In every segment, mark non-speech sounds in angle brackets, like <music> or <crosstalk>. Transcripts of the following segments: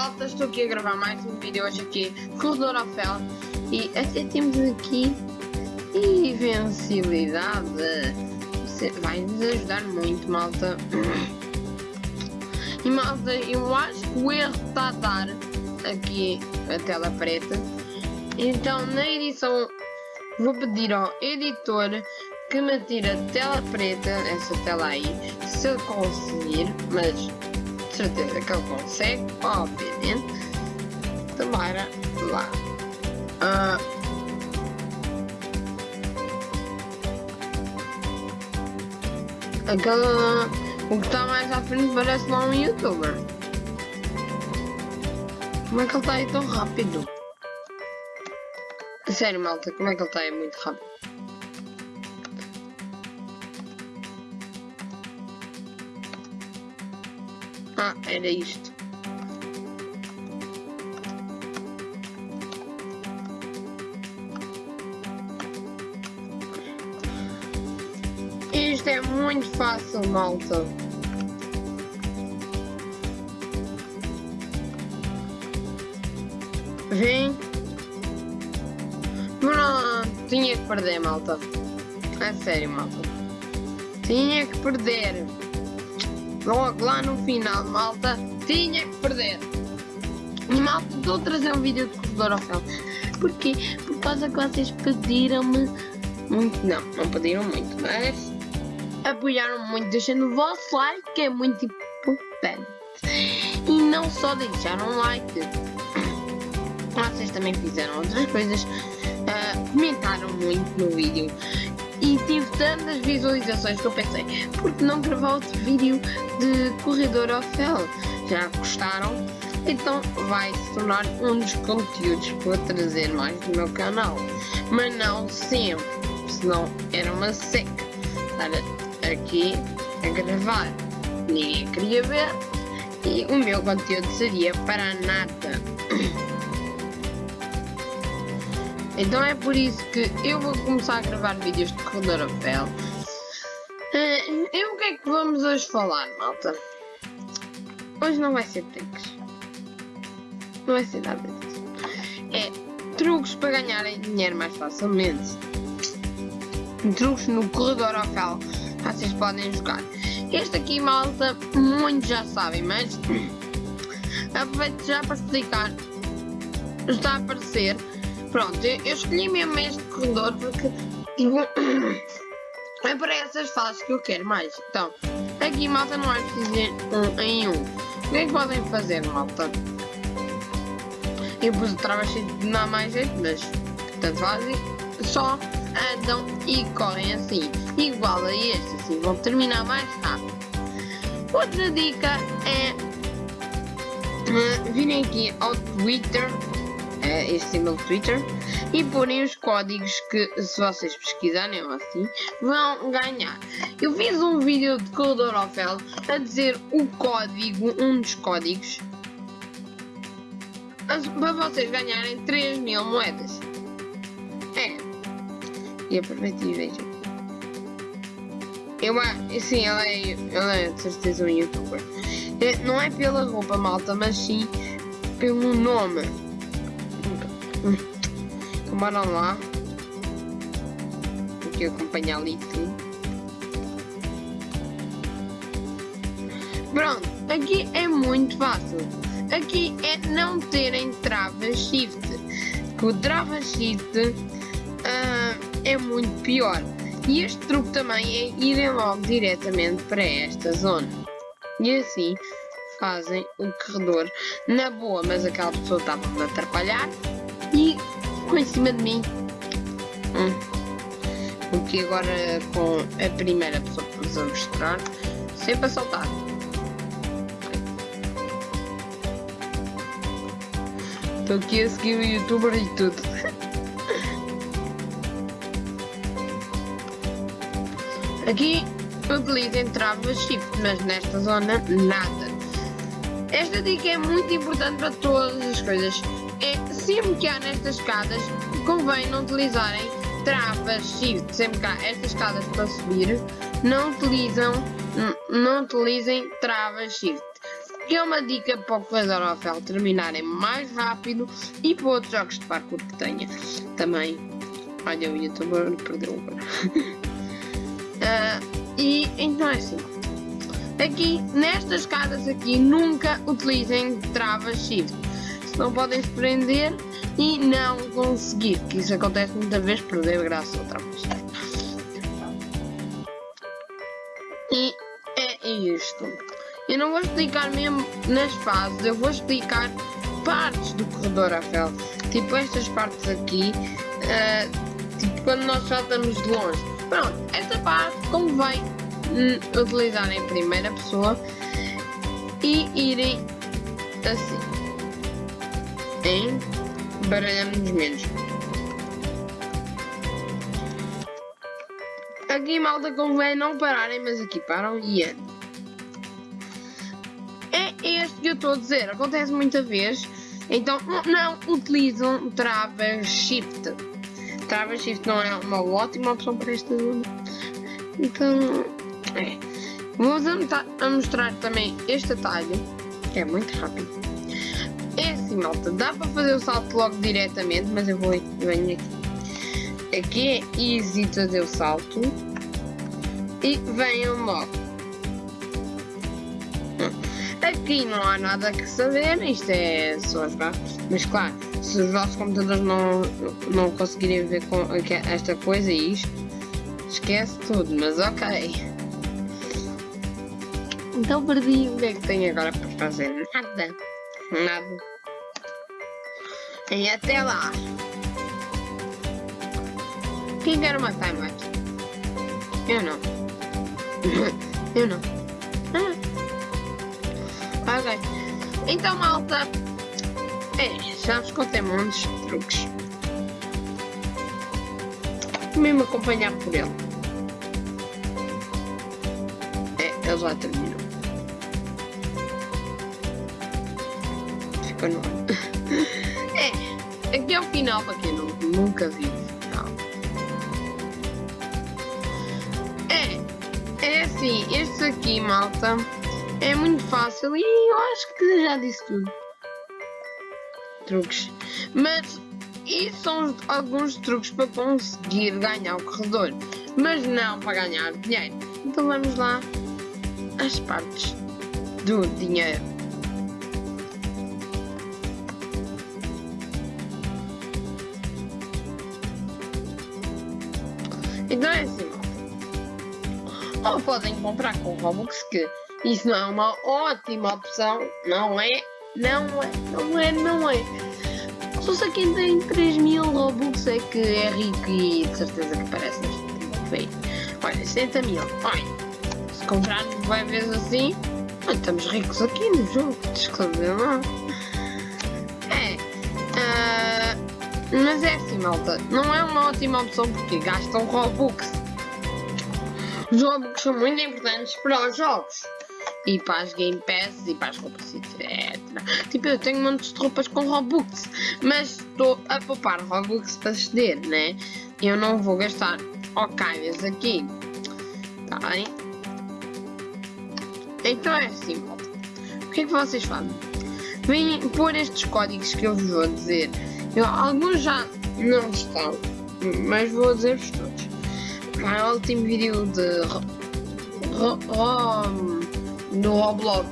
malta, estou aqui a gravar mais um vídeo hoje aqui, Corredor ao Fel E até temos aqui invencibilidade. Vai nos ajudar muito, malta. E malta, eu acho que o erro está a dar aqui a tela preta. Então na edição vou pedir ao editor que me tire a tela preta, essa tela aí, se eu conseguir, mas certeza que ele consegue, obviamente. Tomara lá. Uh, aquela. O que está mais à frente parece lá um youtuber. Como é que ele está aí tão rápido? Sério, malta, como é que ele está aí muito rápido? Era isto. Isto é muito fácil, malta. Vem. Pronto, tinha que perder, malta. É sério, malta. Tinha que perder. Logo lá no final, malta, tinha que perder. E malta, estou a trazer um vídeo de corredor ao fel. Porquê? Por causa que vocês pediram-me muito. Não, não pediram muito, mas apoiaram muito deixando o vosso like, que é muito importante. E não só deixaram like, vocês também fizeram outras coisas, uh, comentaram muito no vídeo e tive tantas visualizações que eu pensei, por que não gravar outro vídeo de corredor ao fel? Já gostaram? Então vai se tornar um dos conteúdos para trazer mais no meu canal. Mas não sempre, senão era uma seca estar aqui a gravar. Ninguém queria ver e o meu conteúdo seria para nada. <clears throat> Então é por isso que eu vou começar a gravar vídeos de fel. Uh, e o que é que vamos hoje falar, malta? Hoje não vai ser tricks. Não vai ser nada disso. É truques para ganharem dinheiro mais facilmente. Truques no corredor ao fel. Vocês podem jogar. Este aqui, malta, muitos já sabem, mas aproveito já para explicar. Está a aparecer Pronto, eu, escolhi mesmo este corredor porque <coughs> é para essas fases que eu quero mais. Então, aqui malta não é preciso um em um. O que é que podem fazer, malta? Eu pus o cheio de não mais jeito, mas tanto fazem. Só andam e correm assim. Igual a este, assim vão terminar mais rápido. Outra dica é uh, virem aqui ao Twitter uh, este símbolo Twitter e porem os códigos que se vocês pesquisarem assim vão ganhar. Eu fiz um vídeo de Coldorofel a dizer o código, um dos códigos para vocês ganharem 3 mil moedas. É. E aproveitem e vejam. Eu, sim, ela é, ela é de certeza um youtuber. É, não é pela roupa malta, mas sim pelo nome. Então bora lá. Aqui acompanhar ali tudo. Pronto, aqui é muito fácil. Aqui é não terem trava shift. O trava shift uh, é muito pior. E este truque também é irem logo diretamente para esta zona. E assim fazem o corredor na boa, mas aquela pessoa estava a atrapalhar ficou em cima de mim. Hum. Porque agora com a primeira pessoa que vos a mostrar, sempre a saltar. Estou aqui a seguir o youtuber e tudo. <laughs> Aqui utilizem trava shift, mas nesta zona nada. Esta dica é muito importante para todas as coisas sempre que há nestas escadas, convém não utilizarem travas shift. Sempre que há estas escadas para subir, não utilizam, não utilizem travas shift. que é uma dica para o corredor ao fel terminarem mais rápido e para outros jogos de parkour que tenha também. Olha, o youtuber perdeu agora. uh, <laughs> e então é assim. Aqui, nestas escadas aqui, nunca utilizem travas shift. Senão podem se prender e não conseguir. Que isso acontece muitas vezes, perder graça outra vez. E é isto. Eu não vou explicar mesmo nas fases, eu vou explicar partes do corredor Eiffel. Tipo estas partes aqui, uh, tipo quando nós saltamos de longe. Pronto, esta parte convém hum, utilizar em primeira pessoa e irem assim. Em baralhamos menos. Aqui malta convém não pararem, mas aqui param e andam este que eu estou a dizer, acontece muita vez, então não utilizam travas shift. Travas shift não é uma ótima opção para esta zona. Então, é. Vou-vos a mostrar também este atalho, que é muito rápido. Assim, malta, dá para fazer o salto logo diretamente, mas eu vou venho aqui. Aqui é easy fazer o salto. E venham logo. Aqui não há nada que saber, isto é só jogar. Mas claro, se os vossos computadores não, não conseguirem ver com esta coisa e isto, esquece tudo, mas ok. Então perdi, o que é que tenho agora para fazer? Nada. Nada. E até lá. Quem quer uma time Eu não. <laughs> Eu não. <laughs> Ok. Então, malta. É, já vos contei muitos truques. Mesmo acompanhar por ele. É, ele já terminou. Ficou no É, <laughs> aqui é o final para quem não, nunca final. É, é assim, este aqui, malta. É muito fácil e eu acho que já disse tudo. Truques. Mas isso são alguns truques para conseguir ganhar o corredor. Mas não para ganhar dinheiro. Então vamos lá às partes do dinheiro. Então é assim, ou podem comprar com Robux que isso não é uma ótima opção, não é? Não é, não é, não é. Só se quem tem 3 mil Robux é que é rico e de certeza que parece feio. Olha, 60 mil. Olha, se comprarmos vai vezes assim, estamos ricos aqui no jogo. Descobrir não. Mas é assim, malta. Não é uma ótima opção porque gastam Robux. Robux são muito importantes para os jogos e para as Game Pass e para as roupas, etc. Tipo, eu tenho montes de roupas com Robux, mas estou a poupar Robux para ceder, né? Eu não vou gastar ocalhas aqui, tá bem? Então é assim, malta. O que é que vocês fazem? Vêm pôr estes códigos que eu vos vou dizer. Eu, alguns já não estão, mas vou dizer-vos todos. No último vídeo de ro, ro, no Roblox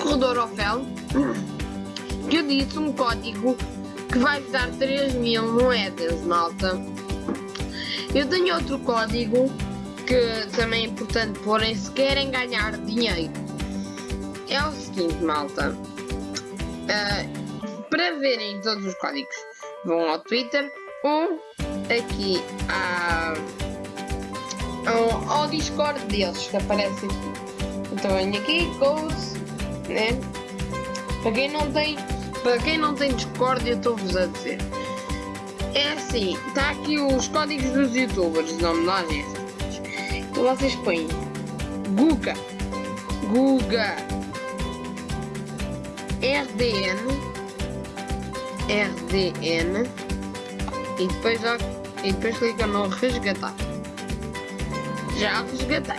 Corredor Ofel que eu disse um código que vai dar 3 mil moedas, malta. Eu tenho outro código que também é importante porém se querem ganhar dinheiro. É o seguinte, malta. Uh, para verem todos os códigos, vão ao Twitter ou aqui à, ao, ao Discord deles que aparece aqui. Então venho aqui, goes, né? Para quem não tem, para quem não tem Discord, eu estou-vos a dizer. É assim, está aqui os códigos dos youtubers, não me dá Então vocês põem Guga, Guga, RDN, RDN e depois, e depois clica no resgatar. Já resgatei.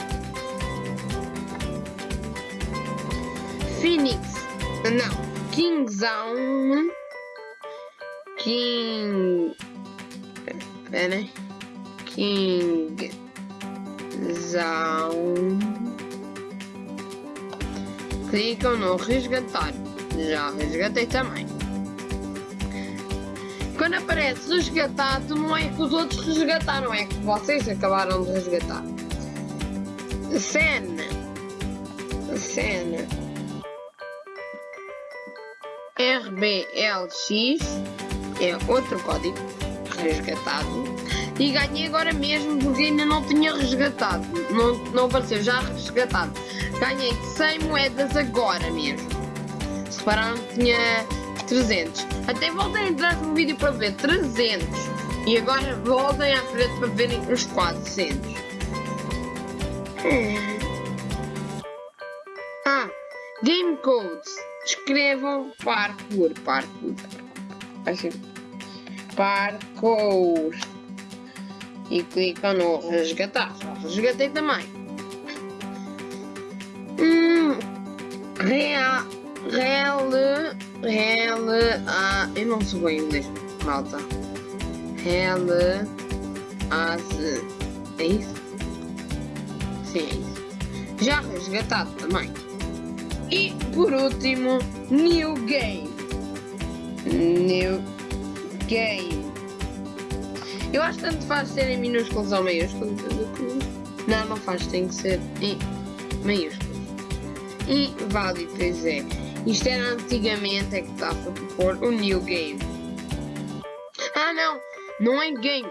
Phoenix Não. Kingzão. King. Pera King. Zão. Clicam no resgatar. Já resgatei também. Quando aparece resgatado, não é que os outros resgataram, é que vocês acabaram de resgatar. Cena. Cena. RBLX é outro código resgatado e ganhei agora mesmo porque ainda não tinha resgatado, não, não apareceu, já resgatado. Ganhei 100 moedas agora mesmo. Se repararam tinha 300. Até voltei a entrar no vídeo para ver 300 e agora voltem à frente para verem os 400. Hum. Ah, Game Codes. Escrevam parkour, parkour. Assim. Parkour. E clicam no resgatar. resgatei também. Hum, real, real, real, ah, eu não sou bom em inglês, malta. Real, as, é isso? Sim, é isso. Já resgatado também. E por último, New Game. New Game. Eu acho que tanto faz ser em minúsculos ou maiúsculos. Não, não faz, tem que ser em maiúsculos. Vale, pois é. Isto era antigamente é que estava a pôr o New Game. Ah não, não é game.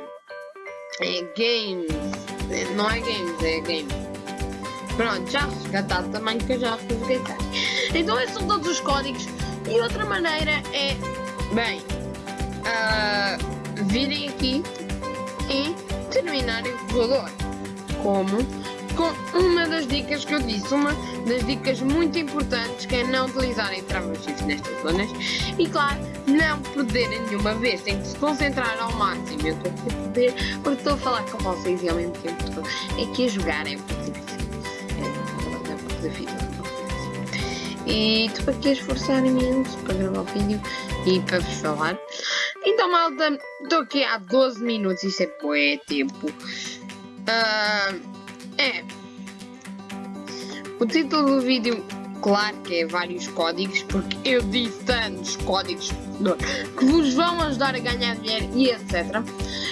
É games. Não é games, é game. Pronto, já resgatado também, que eu já resgatei. Então esses são todos os códigos. E outra maneira é, bem, uh, virem aqui e terminarem o corredor. Como? Com uma das dicas que eu disse, uma das dicas muito importantes que é não utilizarem travas nestas zonas e claro, não perderem nenhuma vez, tem que se concentrar ao máximo. Eu estou a perder porque estou a falar com vocês e ao mesmo tempo estou aqui a jogar, é muito difícil da vida. E estou aqui a esforçar imenso para gravar o vídeo e para vos falar. Então, malta, estou aqui há 12 minutos, isso é bué tempo. Uh, é. O título do vídeo, claro que é vários códigos, porque eu disse tantos códigos que vos vão ajudar a ganhar dinheiro e etc.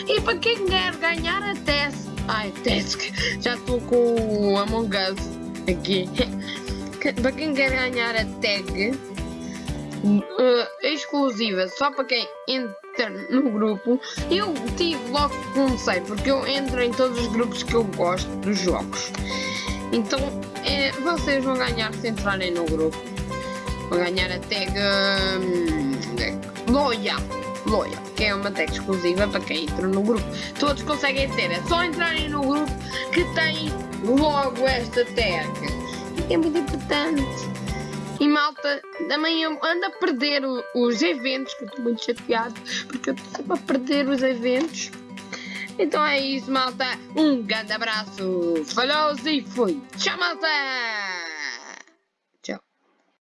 E para quem quer ganhar a teste, ai, teste, já estou com o Among Us aqui. <laughs> para quem quer ganhar a tag uh, exclusiva só para quem entra no grupo, eu tive logo comecei, porque eu entro em todos os grupos que eu gosto dos jogos. Então é, vocês vão ganhar se entrarem no grupo. Vão ganhar a tag um, Loyal. Loyal, que é uma tag exclusiva para quem entra no grupo. Todos conseguem ter, é só entrarem no grupo que tem logo esta tag. É muito importante. E malta, também eu ando a perder o, os eventos, que eu estou muito chateado, porque eu estou sempre a perder os eventos. Então é isso, malta. Um grande abraço. Falou e fui. Tchau, malta!